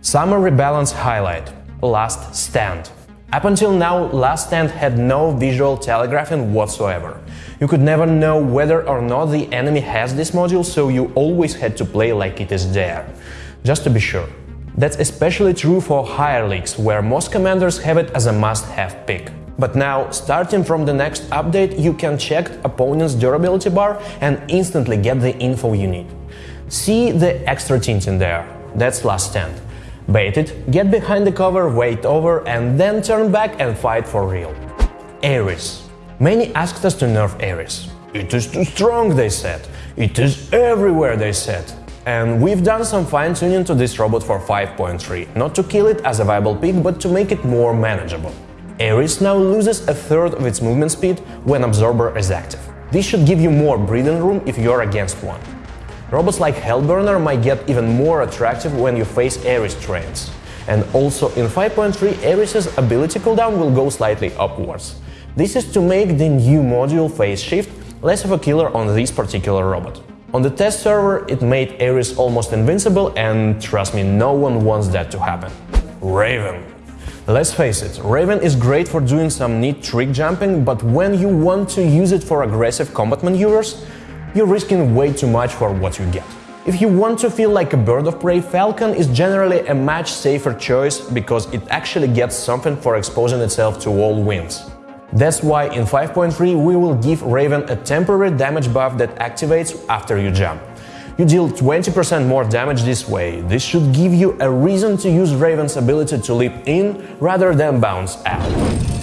Summer Rebalance Highlight Last Stand Up until now, Last Stand had no visual telegraphing whatsoever. You could never know whether or not the enemy has this module, so you always had to play like it is there. Just to be sure. That's especially true for higher leagues, where most commanders have it as a must-have pick. But now, starting from the next update, you can check opponent's durability bar and instantly get the info you need. See the extra tint in there? That's last stand. Bait it, get behind the cover, wait over, and then turn back and fight for real. Ares. Many asked us to nerf Ares. It is too strong, they said. It is everywhere, they said. And we've done some fine-tuning to this robot for 5.3, not to kill it as a viable pick, but to make it more manageable. Ares now loses a third of its movement speed when Absorber is active. This should give you more breathing room if you're against one. Robots like Hellburner might get even more attractive when you face Ares trains. And also in 5.3 Ares' ability cooldown will go slightly upwards. This is to make the new module phase shift less of a killer on this particular robot. On the test server, it made Ares almost invincible and trust me, no one wants that to happen. Raven Let's face it, Raven is great for doing some neat trick jumping, but when you want to use it for aggressive combat maneuvers, you're risking way too much for what you get. If you want to feel like a bird of prey, Falcon is generally a much safer choice because it actually gets something for exposing itself to all winds. That's why in 5.3 we will give Raven a temporary damage buff that activates after you jump. You deal 20% more damage this way. This should give you a reason to use Raven's ability to leap in rather than bounce out.